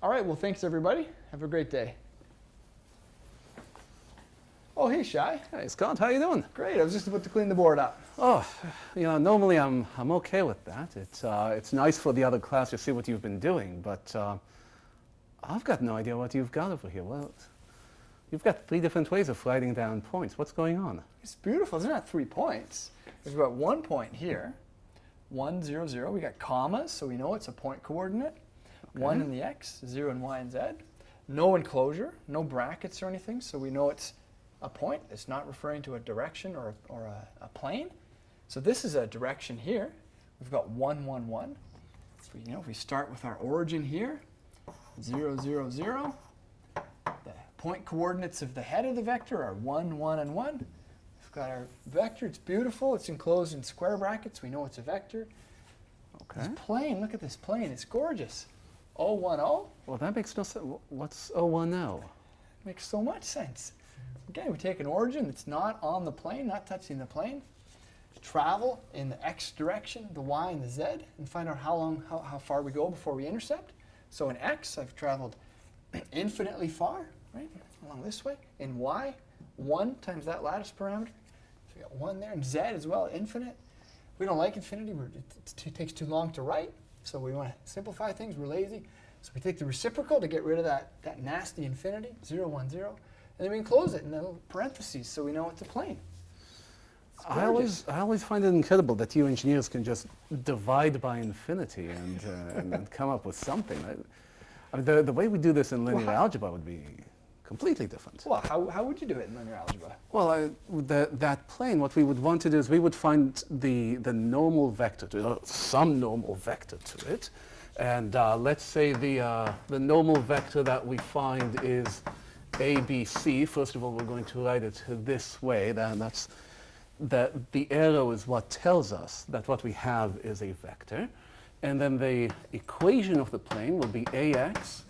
All right, well, thanks, everybody. Have a great day. Oh, hey, Shy. Hey, Scott, how you doing? Great. I was just about to clean the board up. Oh, you know, normally I'm, I'm okay with that. It's, uh, it's nice for the other class to see what you've been doing, but uh, I've got no idea what you've got over here. Well, you've got three different ways of writing down points. What's going on? It's beautiful. There's not three points. There's about one point here. One, zero, zero. We got commas, so we know it's a point coordinate. Okay. One in the x, zero in y and z. No enclosure, no brackets or anything, so we know it's a point. It's not referring to a direction or, a, or a, a plane. So this is a direction here. We've got 1, 1, 1. So, you know, if we start with our origin here, 0, 0, 0, the point coordinates of the head of the vector are 1, 1, and 1. We've got our vector. It's beautiful. It's enclosed in square brackets. We know it's a vector. Okay. This plane, look at this plane. It's gorgeous. 0, 1, 0. Well, that makes no sense. What's 0, 1, 0? Makes so much sense. Again, we take an origin that's not on the plane, not touching the plane, travel in the x direction, the y and the z, and find out how long, how, how far we go before we intercept. So in x, I've traveled infinitely far, right, along this way. In y, 1 times that lattice parameter. So we got 1 there, and z as well, infinite. We don't like infinity. It, it takes too long to write, so we want to simplify things. We're lazy. So we take the reciprocal to get rid of that, that nasty infinity, 0, 1, 0. And then we close it in the parentheses so we know it's a plane. I always, I always find it incredible that you engineers can just divide by infinity and, uh, and, and, come up with something. I, I mean, the, the way we do this in linear well, algebra would be completely different. Well, how, how would you do it in linear algebra? Well, I, the, that plane, what we would want to do is we would find the, the normal vector, to, uh, some normal vector to it. And uh, let's say the, uh, the normal vector that we find is ABC, first of all, we're going to write it this way. Then that's that the arrow is what tells us that what we have is a vector. And then the equation of the plane will be ax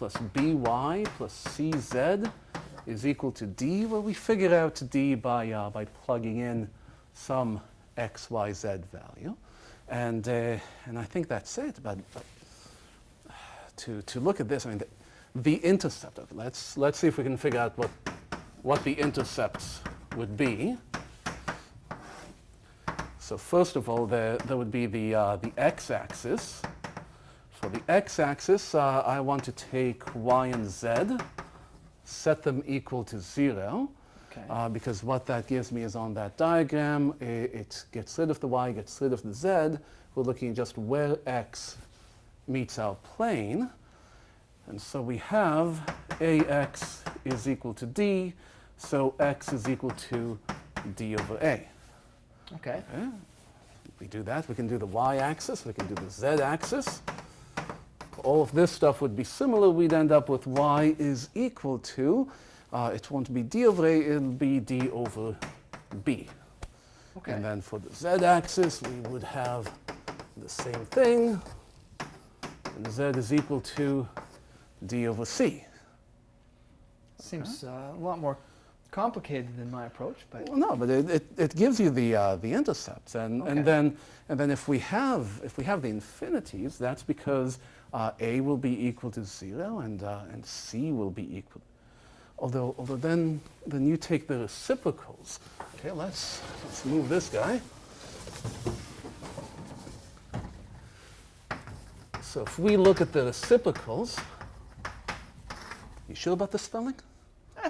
plus by plus cz is equal to d. Well, we figured out d by, uh, by plugging in some x, y, z value. And, uh, and I think that's it. But, to, to look at this, I mean, the intercept of it. Let's, let's see if we can figure out what, what the intercepts would be. So first of all, there, there would be the, uh, the x-axis. The x-axis, uh, I want to take y and z, set them equal to 0. Okay. Uh, because what that gives me is on that diagram, it, it, gets rid of the y, gets rid of the z. We're looking just where x meets our plane. And so we have ax is equal to d, so x is equal to d over a. Okay. okay. We do that. We can do the y-axis. We can do the z-axis. All of this stuff would be similar. We'd end up with y is equal to, uh, it won't be d over a, it'll be d over b. Okay. And then for the z-axis, we would have the same thing. And z is equal to d over c. Seems uh, a lot more complicated than my approach, but well, no, but it, it, it, gives you the uh, the intercepts, and okay. and then and then if we have if we have the infinities, that's because uh, a will be equal to zero, and uh, and c will be equal. Although although then then you take the reciprocals. Okay, let's let's move this guy. So if we look at the reciprocals, you sure about the spelling?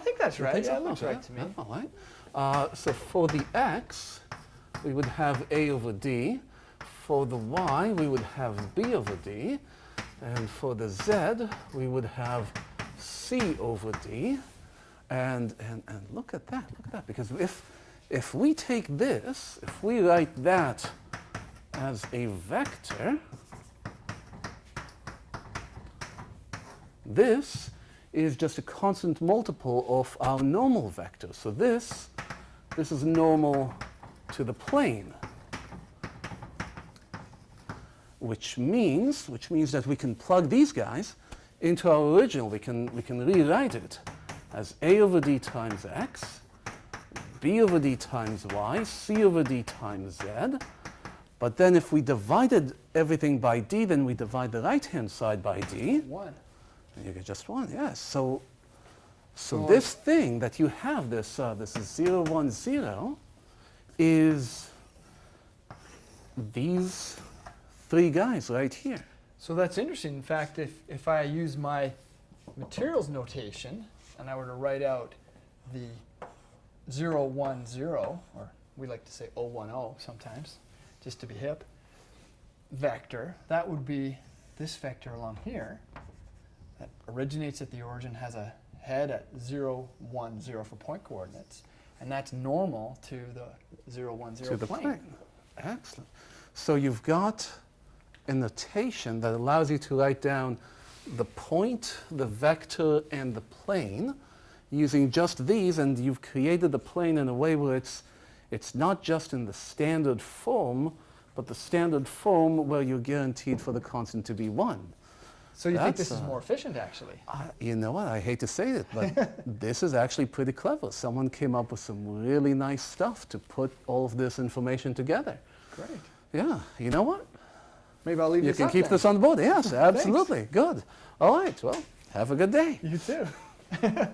I think that's right. Think yeah, so? looks right to me. all right. Uh, so for the x, we would have a over d. For the y, we would have b over d. And for the z, we would have c over d. And, and, and look at that, look at that. Because if, if we take this, if we write that as a vector, this is just a constant multiple of our normal vector. So this, this is normal to the plane. Which means, which means that we can plug these guys into our original. We can, we can rewrite it as a over d times x, b over d times y, c over d times z. But then if we divided everything by d, then we divide the right-hand side by d. One. You get just one, yes. So, so So- this thing that you have, this, uh, this 0, 1, 0, is these three guys right here. So that's interesting. In fact, if, if I use my materials notation and I were to write out the 010, or we like to say 010 sometimes, just to be hip, vector, that would be this vector along here originates at the origin, has a head at 0, 1, 0 for point coordinates, and that's normal to the 0, 1, 0 to the plane. plane. Excellent. So you've got a notation that allows you to write down the point, the vector, and the plane using just these, and you've created the plane in a way where it's, it's not just in the standard form, but the standard form where you're guaranteed for the constant to be 1. So you think That's, this is uh, more efficient, actually? Uh, you know what? I hate to say it, but this is actually pretty clever. Someone came up with some really nice stuff to put all of this information together. Great. Yeah, you know what? Maybe I'll leave You can keep then. this on the board. Yes, absolutely. Good. All right. Well, have a good day. You too.